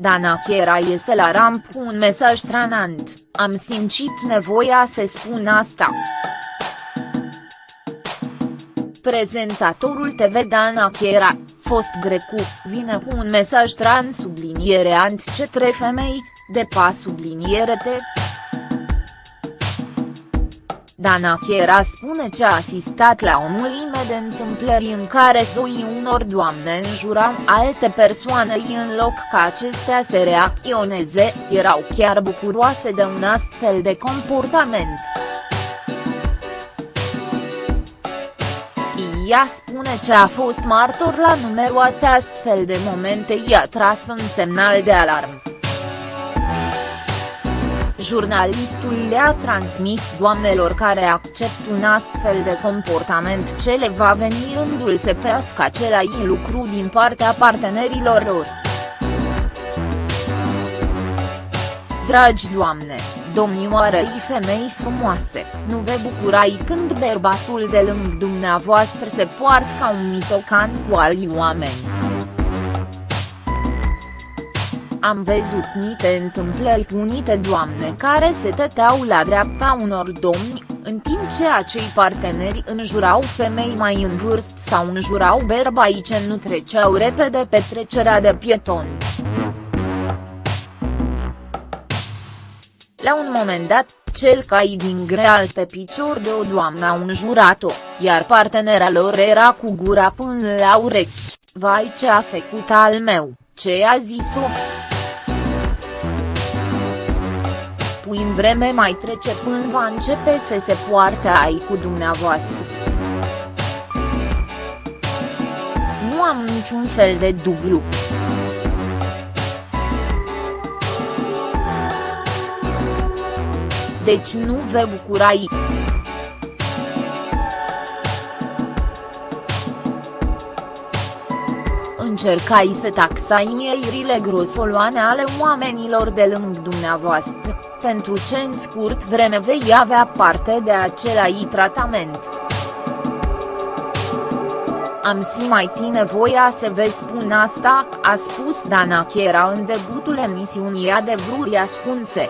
Dana Chiera este la ramp cu un mesaj tranant, am simțit nevoia să spun asta. Prezentatorul TV Dana Chiera, fost grecu, vine cu un mesaj trans subliniereant cetre femei, de pa subliniere Dana Chiera spune ce a asistat la o mulime de întâmplări în care zoii unor doamne înjurau alte persoane în loc ca acestea să reacționeze, erau chiar bucuroase de un astfel de comportament. Ea spune ce a fost martor la numeroase astfel de momente i-a tras un semnal de alarmă. Jurnalistul le-a transmis doamnelor care accept un astfel de comportament ce le va veni rândul să pească același lucru din partea partenerilor lor. Dragi doamne, domnioarei femei frumoase, nu vă bucurai când bărbatul de lângă dumneavoastră se poartă ca un mitocan cu alii oameni. Am văzut niște întâmplări cu nite doamne care se tăteau la dreapta unor domni, în timp ce acei parteneri înjurau femei mai în vârstă sau înjurau bărbai ce nu treceau repede pe trecerea de pietoni. La un moment dat, cel cai din greal pe picior de o doamnă au înjurat-o, iar partenera lor era cu gura până la urechi, vai ce a făcut al meu, ce a zis-o. Puin vreme mai trece până va începe să se poarte ai cu dumneavoastră. Nu am niciun fel de dubiu. Deci nu vă bucurați. Încercai să taxai mierile grosoloane ale oamenilor de lângă dumneavoastră, pentru ce în scurt vreme vei avea parte de același tratament. Am simțit nevoia să vă spun asta, a spus Dana Chiera în debutul emisiunii Adevăruri ascunse.